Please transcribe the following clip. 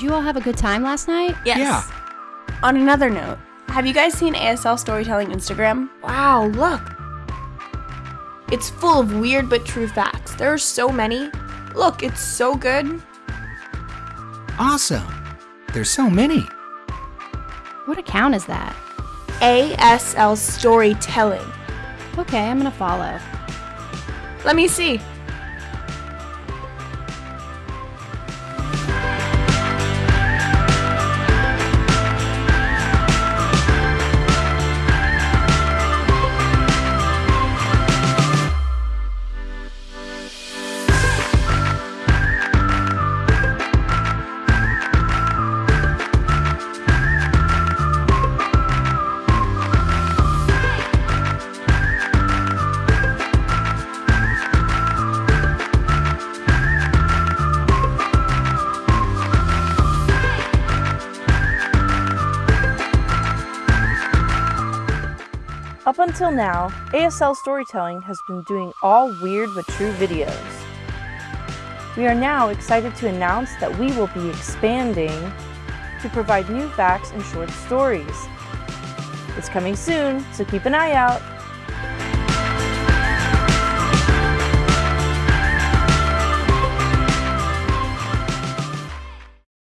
you all have a good time last night? Yes. Yeah. On another note, have you guys seen ASL Storytelling Instagram? Wow, look. It's full of weird but true facts. There are so many. Look, it's so good. Awesome. There's so many. What account is that? ASL Storytelling. Okay, I'm gonna follow. Let me see. Up until now, ASL Storytelling has been doing all weird but true videos. We are now excited to announce that we will be expanding to provide new facts and short stories. It's coming soon, so keep an eye out.